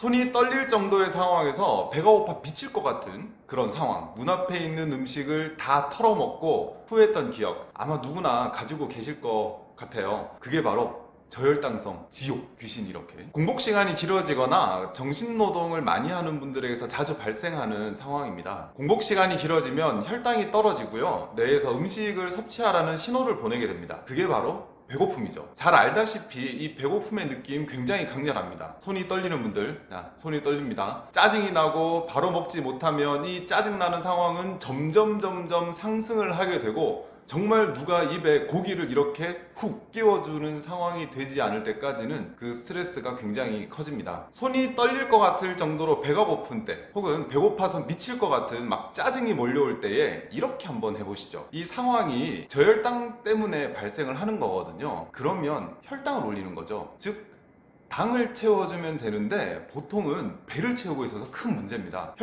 손이 떨릴 정도의 상황에서 배가 고파 미칠 것 같은 그런 상황. 눈앞에 있는 음식을 다 털어먹고 후회했던 기억. 아마 누구나 가지고 계실 것 같아요. 그게 바로 저혈당성, 지옥, 귀신 이렇게. 공복 시간이 길어지거나 정신노동을 많이 하는 분들에게서 자주 발생하는 상황입니다. 공복 시간이 길어지면 혈당이 떨어지고요. 뇌에서 음식을 섭취하라는 신호를 보내게 됩니다. 그게 바로 배고픔이죠. 잘 알다시피 이 배고픔의 느낌 굉장히 강렬합니다. 손이 떨리는 분들 야, 손이 떨립니다. 짜증이 나고 바로 먹지 못하면 이 짜증나는 상황은 점점 점점 상승을 하게 되고 정말 누가 입에 고기를 이렇게 훅 끼워주는 상황이 되지 않을 때까지는 그 스트레스가 굉장히 커집니다. 손이 떨릴 것 같을 정도로 배가 고픈 때 혹은 배고파서 미칠 것 같은 막 짜증이 몰려올 때에 이렇게 한번 해보시죠. 이 상황이 저혈당 때문에 발생을 하는 거거든요. 그러면 혈당을 올리는 거죠. 즉 당을 채워주면 되는데 보통은 배를 채우고 있어서 큰 문제입니다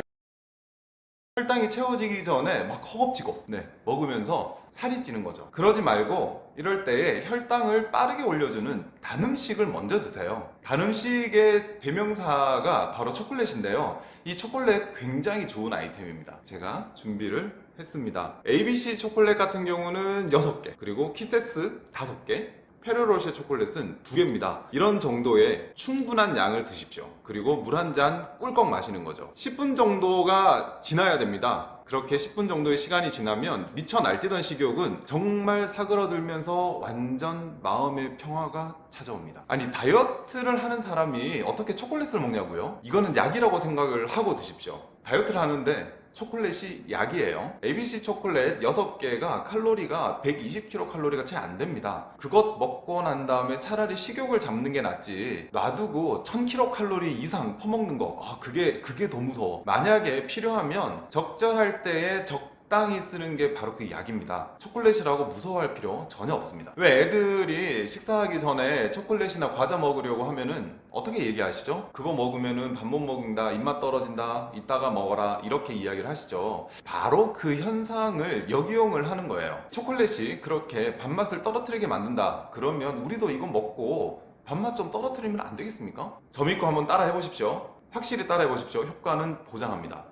혈당이 채워지기 전에 막 허겁지겁 네, 먹으면서 살이 찌는 거죠. 그러지 말고 이럴 때에 혈당을 빠르게 올려주는 단 음식을 먼저 드세요. 단 음식의 대명사가 바로 초콜릿인데요. 이 초콜릿 굉장히 좋은 아이템입니다. 제가 준비를 했습니다. ABC 초콜릿 같은 경우는 6개 그리고 키세스 5개 페르로쉐 초콜릿은 두 개입니다. 이런 정도의 충분한 양을 드십시오. 그리고 물 한 잔 꿀꺽 마시는 거죠. 10분 정도가 지나야 됩니다. 그렇게 10분 정도의 시간이 지나면 미쳐 날뛰던 식욕은 정말 사그러들면서 완전 마음의 평화가 찾아옵니다. 아니 다이어트를 하는 사람이 어떻게 초콜릿을 먹냐고요? 이거는 약이라고 생각을 하고 드십시오. 다이어트를 하는데 초콜릿이 약이에요. ABC 초콜릿 6개가 칼로리가 120kcal가 채 안됩니다. 그것 먹고 난 다음에 차라리 식욕을 잡는 게 낫지. 놔두고 1000kcal 이상 퍼먹는 거. 아, 그게 그게 더 무서워. 만약에 필요하면 적절할 때에 적 적당히 쓰는 게 바로 그 약입니다. 초콜릿이라고 무서워할 필요 전혀 없습니다. 왜 애들이 식사하기 전에 초콜릿이나 과자 먹으려고 하면은 어떻게 얘기하시죠? 그거 먹으면은 밥 못 먹는다 입맛 떨어진다 이따가 먹어라 이렇게 이야기를 하시죠. 바로 그 현상을 역이용을 하는 거예요. 초콜릿이 그렇게 밥맛을 떨어뜨리게 만든다. 그러면 우리도 이거 먹고 밥맛 좀 떨어뜨리면 안 되겠습니까? 저 믿고 한번 따라 해보십시오. 확실히 따라 해보십시오. 효과는 보장합니다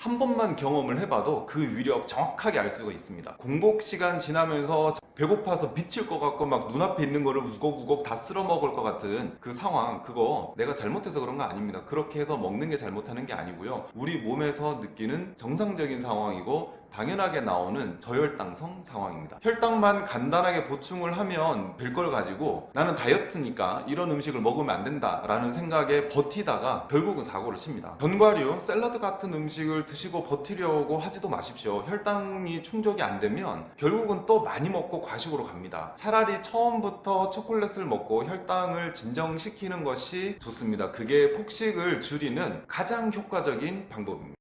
한 번만 경험을 해봐도 그 위력 정확하게 알 수가 있습니다. 공복 시간 지나면서 배고파서 미칠 것 같고 막 눈앞에 있는 거를 우걱우걱 다 쓸어 먹을 것 같은 그 상황 그거 내가 잘못해서 그런 거 아닙니다. 그렇게 해서 먹는 게 잘못하는 게 아니고요. 우리 몸에서 느끼는 정상적인 상황이고 당연하게 나오는 저혈당성 상황입니다. 혈당만 간단하게 보충을 하면 될 걸 가지고 나는 다이어트니까 이런 음식을 먹으면 안 된다 라는 생각에 버티다가 결국은 사고를 칩니다. 견과류, 샐러드 같은 음식을 드시고 버티려고 하지도 마십시오. 혈당이 충족이 안 되면 결국은 또 많이 먹고 과식으로 갑니다. 차라리 처음부터 초콜릿을 먹고 혈당을 진정시키는 것이 좋습니다. 그게 폭식을 줄이는 가장 효과적인 방법입니다